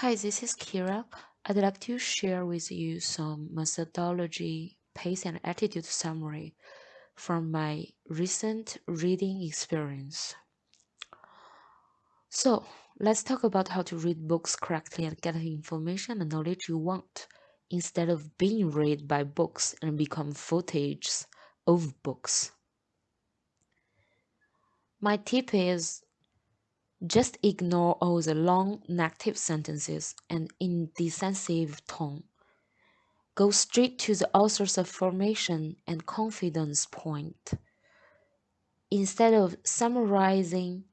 Hi, this is Kira. I'd like to share with you some methodology, pace, and attitude summary from my recent reading experience. So, let's talk about how to read books correctly and get the information and knowledge you want instead of being read by books and become footage of books. My tip is just ignore all the long negative sentences and indecisive tone. Go straight to the author's affirmation and confidence point. Instead of summarizing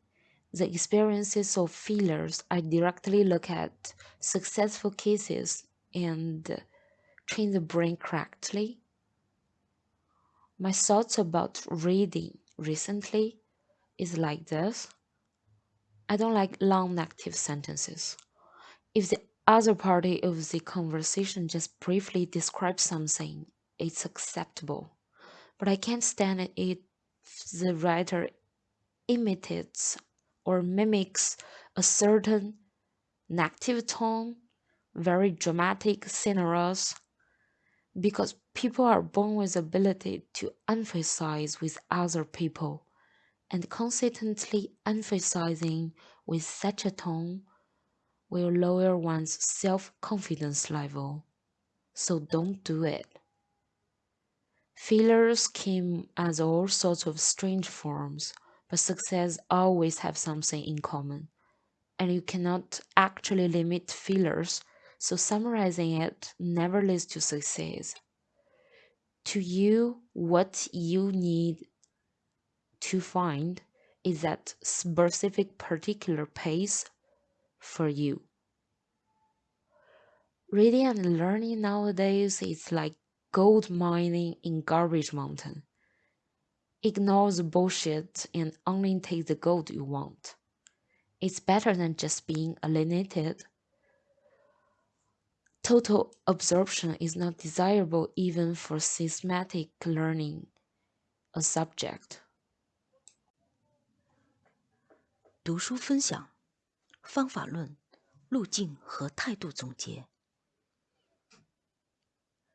the experiences of failures, I directly look at successful cases and train the brain correctly. My thoughts about reading recently is like this. I don't like long negative sentences. If the other party of the conversation just briefly describes something, it's acceptable. But I can't stand it if the writer imitates or mimics a certain negative tone, very dramatic scenarios, because people are born with ability to emphasize with other people and consistently emphasizing with such a tone will lower one's self confidence level. So don't do it. Failures came as all sorts of strange forms, but success always have something in common. And you cannot actually limit failures, so summarizing it never leads to success. To you, what you need to find is that specific particular pace for you. Reading and learning nowadays is like gold mining in garbage mountain. Ignore the bullshit and only take the gold you want. It's better than just being alienated. Total absorption is not desirable even for systematic learning a subject. 读书分享、方法论、路径和态度总结，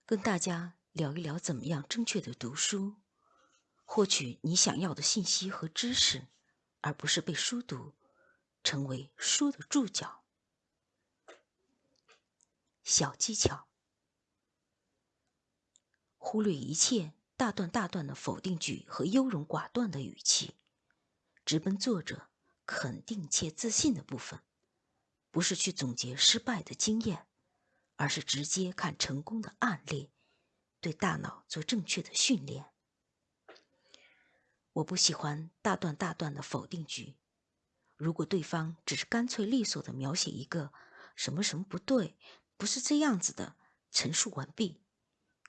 跟大家聊一聊怎么样正确的读书，获取你想要的信息和知识，而不是被书读，成为书的注脚。小技巧：忽略一切大段大段的否定句和优柔寡断的语气，直奔作者。肯定且自信的部分，不是去总结失败的经验，而是直接看成功的案例，对大脑做正确的训练。我不喜欢大段大段的否定句，如果对方只是干脆利索的描写一个什么什么不对，不是这样子的，陈述完毕，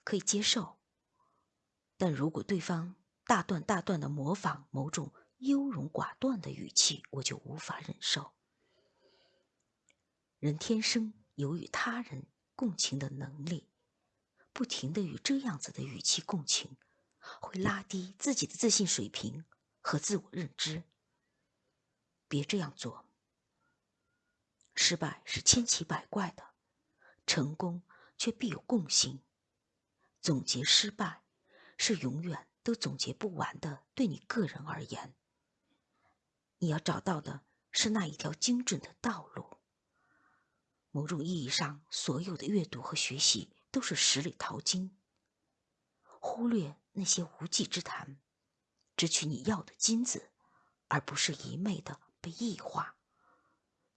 可以接受。但如果对方大段大段的模仿某种，优柔寡断的语气，我就无法忍受。人天生有与他人共情的能力，不停的与这样子的语气共情，会拉低自己的自信水平和自我认知。别这样做。失败是千奇百怪的，成功却必有共性。总结失败，是永远都总结不完的。对你个人而言。你要找到的是那一条精准的道路。某种意义上，所有的阅读和学习都是十里淘金。忽略那些无稽之谈，只取你要的金子，而不是一昧的被异化。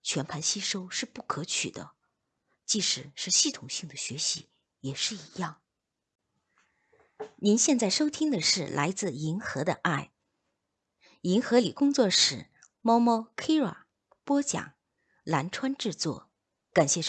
全盘吸收是不可取的，即使是系统性的学习也是一样。您现在收听的是来自银河的爱，银河里工作室。猫猫 Kira 播讲，蓝川制作，感谢收。